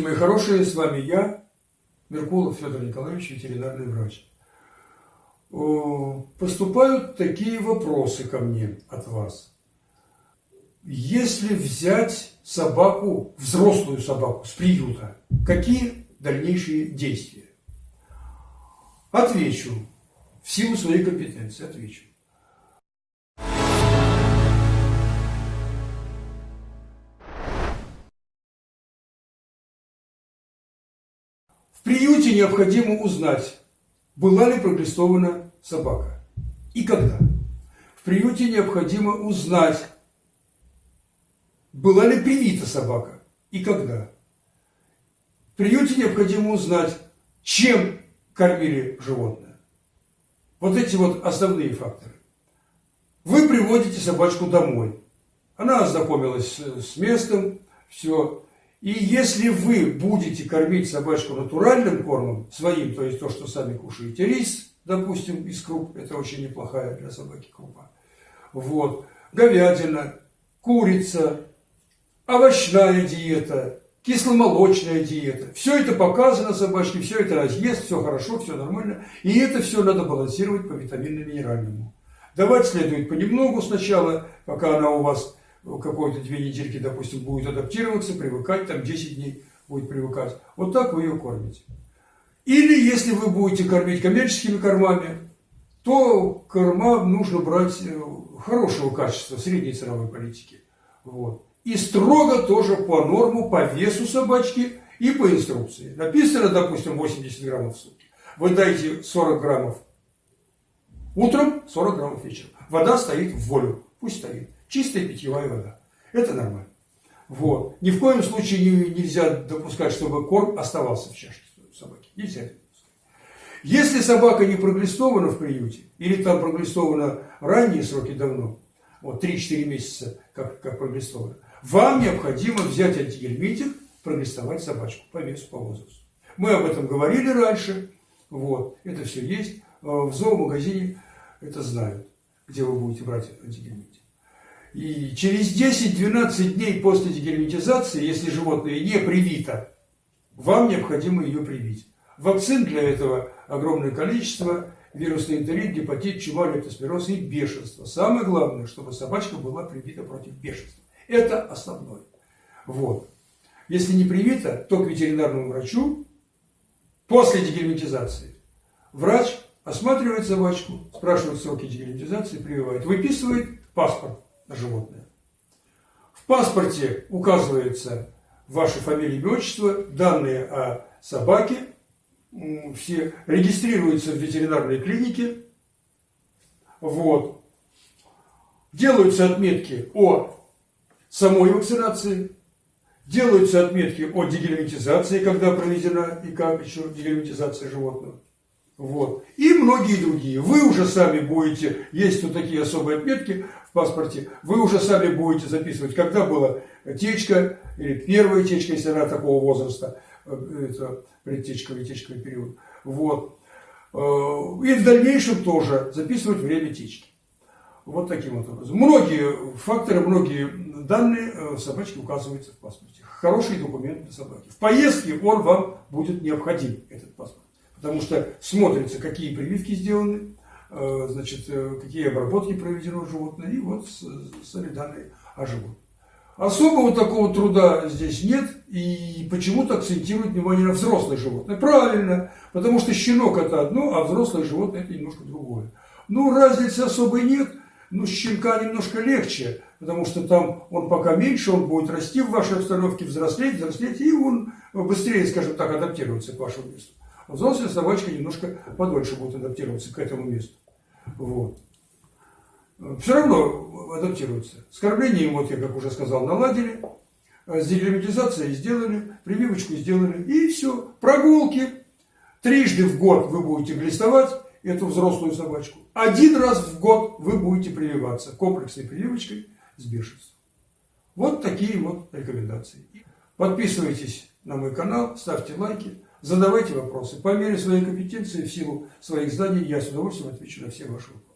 мои хорошие, с вами я, Меркулов Федор Николаевич, ветеринарный врач. Поступают такие вопросы ко мне от вас. Если взять собаку, взрослую собаку с приюта, какие дальнейшие действия? Отвечу. В силу своей компетенции отвечу. В приюте необходимо узнать, была ли проглистована собака и когда. В приюте необходимо узнать, была ли привита собака и когда. В приюте необходимо узнать, чем кормили животное. Вот эти вот основные факторы. Вы приводите собачку домой. Она ознакомилась с местом, все. И если вы будете кормить собачку натуральным кормом, своим, то есть то, что сами кушаете, рис, допустим, из круп, это очень неплохая для собаки крупа, вот, говядина, курица, овощная диета, кисломолочная диета. Все это показано собачке, все это разъест, все хорошо, все нормально. И это все надо балансировать по витаминно-минеральному. Давать следует понемногу сначала, пока она у вас какой-то две недельки, допустим, будет адаптироваться, привыкать, там 10 дней будет привыкать. Вот так вы ее кормите. Или если вы будете кормить коммерческими кормами, то корма нужно брать э, хорошего качества, средней ценовой политики. Вот. И строго тоже по норму, по весу собачки и по инструкции. Написано, допустим, 80 граммов в сутки. Вы дайте 40 граммов утром, 40 граммов вечером. Вода стоит в волю, пусть стоит. Чистая питьевая вода. Это нормально. Вот. Ни в коем случае не, нельзя допускать, чтобы корм оставался в чашке собаки. Нельзя допускать. Если собака не проглистована в приюте, или там проглистована ранние сроки давно, вот 3-4 месяца, как, как проглистована, вам необходимо взять антигельминтик, проглистовать собачку по весу, по возрасту. Мы об этом говорили раньше, вот, это все есть. В зоомагазине это знают, где вы будете брать антигельминтик. И через 10-12 дней после дегерметизации, если животное не привито, вам необходимо ее привить. Вакцин для этого огромное количество. Вирусный энтерит, гепатит, чума, лептоспироз и бешенство. Самое главное, чтобы собачка была привита против бешенства. Это основное. Вот. Если не привита, то к ветеринарному врачу после дегельминтизации врач осматривает собачку, спрашивает сроки дегельминтизации, прививает, выписывает паспорт животное. В паспорте указывается ваша фамилия, имя, отчество, данные о собаке, все регистрируются в ветеринарной клинике, вот. Делаются отметки о самой вакцинации, делаются отметки о дегельминтизации, когда проведена и как еще дегельминтизация животного. Вот. И многие другие. Вы уже сами будете, есть вот такие особые отметки в паспорте, вы уже сами будете записывать, когда была течка, или первая течка, если она такого возраста, э, это предтечковый, течковый период. Вот. Э, и в дальнейшем тоже записывать время течки. Вот таким вот образом. Многие факторы, многие данные э, собачки указываются в паспорте. Хороший документ для собаки. В поездке он вам будет необходим, этот паспорт потому что смотрится, какие прививки сделаны, э, значит, э, какие обработки проведены у животного, и вот сами данные о животном. Особого такого труда здесь нет, и почему-то акцентируют внимание на взрослое животное. Правильно, потому что щенок это одно, а взрослое животное это немножко другое. Ну, разницы особой нет, ну, щенка немножко легче, потому что там он пока меньше, он будет расти в вашей обстановке, взрослеть, взрослеть, и он быстрее, скажем так, адаптируется к вашему месту. Взрослая собачка немножко подольше будет адаптироваться к этому месту. Вот. Все равно адаптируется. С кормлением, вот я как уже сказал, наладили. С дегельминтизацией сделали, прививочку сделали. И все. Прогулки. Трижды в год вы будете глистовать эту взрослую собачку. Один раз в год вы будете прививаться комплексной прививочкой с бешенством. Вот такие вот рекомендации. Подписывайтесь на мой канал, ставьте лайки. Задавайте вопросы. По мере своей компетенции, в силу своих знаний, я с удовольствием отвечу на все ваши вопросы.